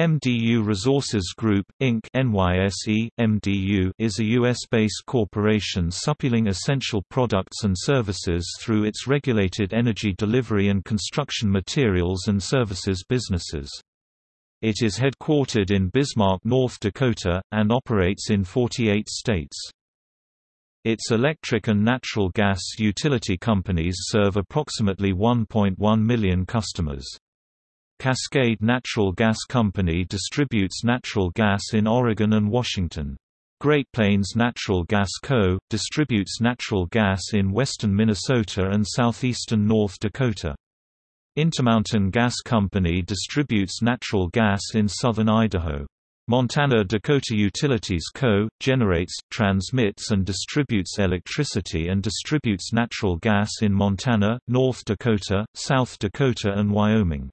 MDU Resources Group, Inc. NYSE, MDU is a U.S.-based corporation supplying essential products and services through its regulated energy delivery and construction materials and services businesses. It is headquartered in Bismarck, North Dakota, and operates in 48 states. Its electric and natural gas utility companies serve approximately 1.1 million customers. Cascade Natural Gas Company distributes natural gas in Oregon and Washington. Great Plains Natural Gas Co. distributes natural gas in western Minnesota and southeastern North Dakota. Intermountain Gas Company distributes natural gas in southern Idaho. Montana Dakota Utilities Co. generates, transmits and distributes electricity and distributes natural gas in Montana, North Dakota, South Dakota and Wyoming.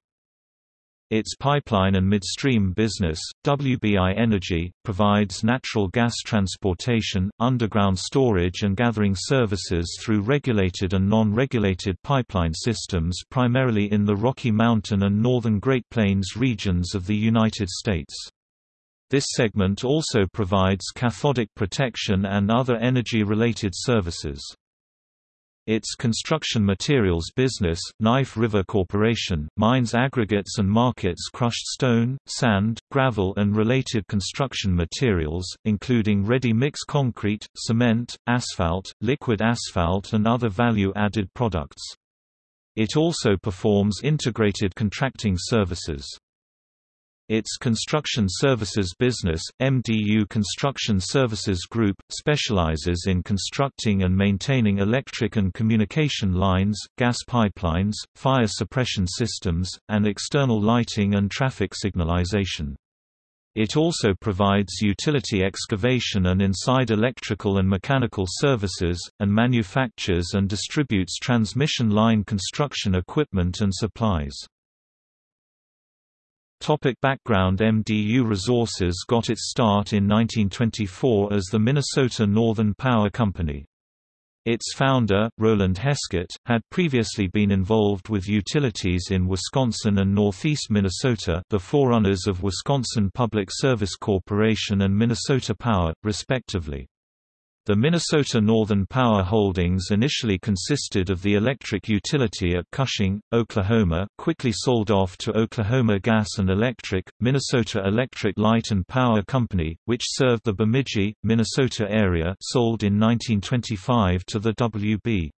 Its pipeline and midstream business, WBI Energy, provides natural gas transportation, underground storage and gathering services through regulated and non-regulated pipeline systems primarily in the Rocky Mountain and northern Great Plains regions of the United States. This segment also provides cathodic protection and other energy-related services. Its construction materials business, Knife River Corporation, mines aggregates and markets crushed stone, sand, gravel and related construction materials, including ready-mix concrete, cement, asphalt, liquid asphalt and other value-added products. It also performs integrated contracting services. Its construction services business, MDU Construction Services Group, specializes in constructing and maintaining electric and communication lines, gas pipelines, fire suppression systems, and external lighting and traffic signalization. It also provides utility excavation and inside electrical and mechanical services, and manufactures and distributes transmission line construction equipment and supplies. Topic background MDU Resources got its start in 1924 as the Minnesota Northern Power Company. Its founder, Roland Heskett, had previously been involved with utilities in Wisconsin and northeast Minnesota the forerunners of Wisconsin Public Service Corporation and Minnesota Power, respectively. The Minnesota Northern Power Holdings initially consisted of the electric utility at Cushing, Oklahoma, quickly sold off to Oklahoma Gas and Electric, Minnesota Electric Light and Power Company, which served the Bemidji, Minnesota area sold in 1925 to the W.B.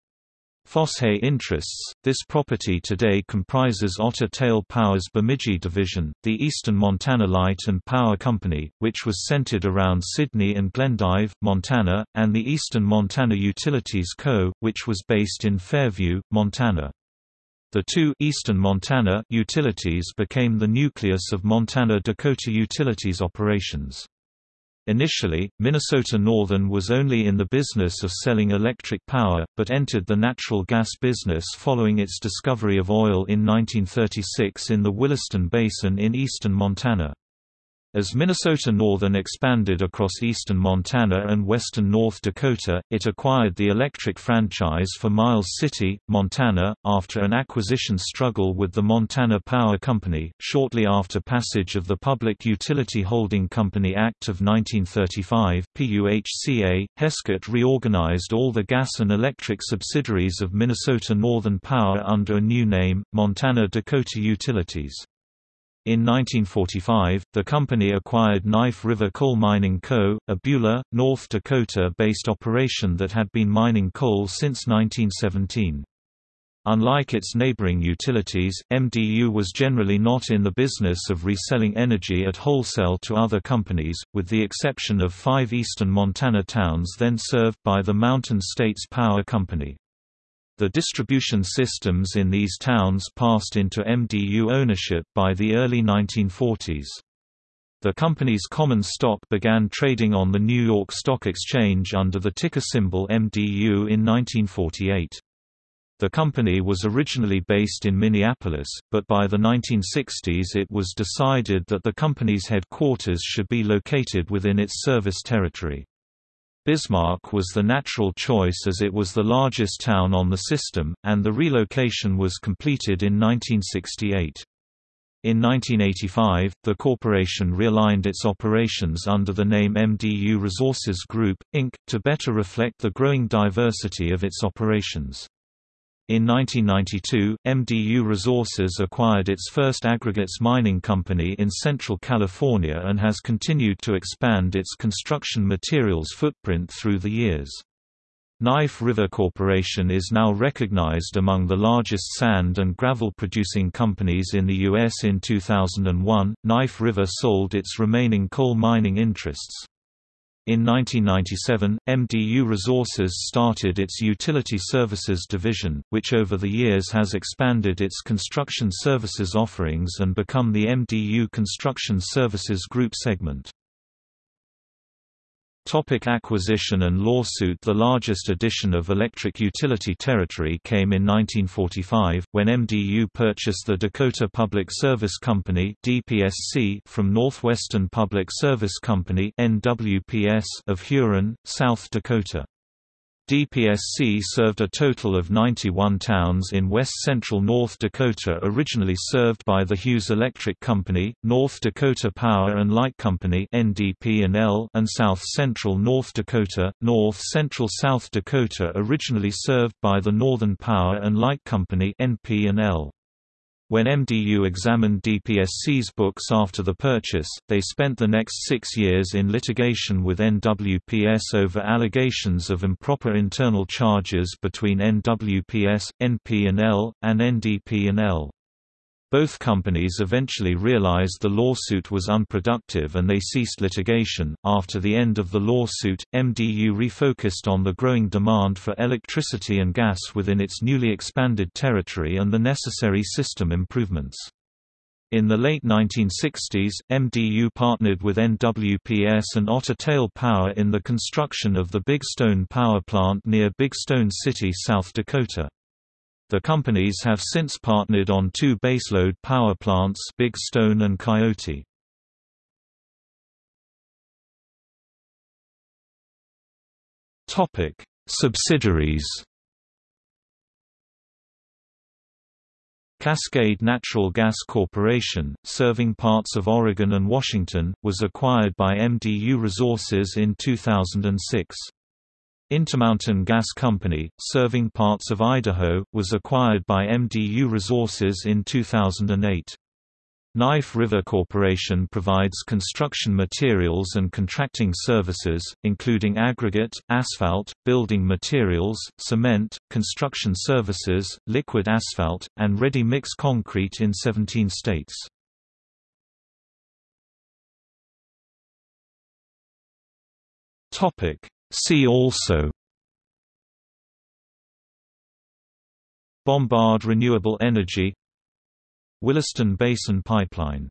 Foshay interests. This property today comprises Otter Tail Power's Bemidji division, the Eastern Montana Light and Power Company, which was centered around Sidney and Glendive, Montana, and the Eastern Montana Utilities Co., which was based in Fairview, Montana. The two Eastern Montana utilities became the nucleus of Montana Dakota Utilities operations. Initially, Minnesota Northern was only in the business of selling electric power, but entered the natural gas business following its discovery of oil in 1936 in the Williston Basin in eastern Montana. As Minnesota Northern expanded across eastern Montana and western North Dakota, it acquired the electric franchise for Miles City, Montana, after an acquisition struggle with the Montana Power Company. Shortly after passage of the Public Utility Holding Company Act of 1935, PUHCA, Heskett reorganized all the gas and electric subsidiaries of Minnesota Northern Power under a new name, Montana Dakota Utilities. In 1945, the company acquired Knife River Coal Mining Co., a Beulah, North Dakota-based operation that had been mining coal since 1917. Unlike its neighboring utilities, MDU was generally not in the business of reselling energy at wholesale to other companies, with the exception of five eastern Montana towns then served by the Mountain States Power Company. The distribution systems in these towns passed into MDU ownership by the early 1940s. The company's common stock began trading on the New York Stock Exchange under the ticker symbol MDU in 1948. The company was originally based in Minneapolis, but by the 1960s it was decided that the company's headquarters should be located within its service territory. Bismarck was the natural choice as it was the largest town on the system, and the relocation was completed in 1968. In 1985, the corporation realigned its operations under the name MDU Resources Group, Inc., to better reflect the growing diversity of its operations. In 1992, MDU Resources acquired its first aggregates mining company in Central California and has continued to expand its construction materials footprint through the years. Knife River Corporation is now recognized among the largest sand and gravel producing companies in the U.S. In 2001, Knife River sold its remaining coal mining interests. In 1997, MDU Resources started its Utility Services division, which over the years has expanded its construction services offerings and become the MDU Construction Services Group segment. Topic acquisition and lawsuit The largest addition of electric utility territory came in 1945, when MDU purchased the Dakota Public Service Company DPSC from Northwestern Public Service Company NWPS of Huron, South Dakota. DPSC served a total of 91 towns in west-central North Dakota originally served by the Hughes Electric Company, North Dakota Power and Light Company and south-central North Dakota, north-central South Dakota originally served by the Northern Power and Light Company NP&L. When MDU examined DPSC's books after the purchase, they spent the next six years in litigation with NWPS over allegations of improper internal charges between NWPS, NP&L, and NDP&L. Both companies eventually realized the lawsuit was unproductive and they ceased litigation. After the end of the lawsuit, MDU refocused on the growing demand for electricity and gas within its newly expanded territory and the necessary system improvements. In the late 1960s, MDU partnered with NWPS and Otter Tail Power in the construction of the Big Stone Power Plant near Big Stone City, South Dakota. The companies have since partnered on two baseload power plants Big Stone and Coyote. Subsidiaries Cascade Natural Gas Corporation, serving parts of Oregon and Washington, was acquired by MDU Resources in 2006. Intermountain Gas Company, serving parts of Idaho, was acquired by MDU Resources in 2008. Knife River Corporation provides construction materials and contracting services, including aggregate, asphalt, building materials, cement, construction services, liquid asphalt, and ready-mix concrete in 17 states. See also Bombard Renewable Energy Williston Basin Pipeline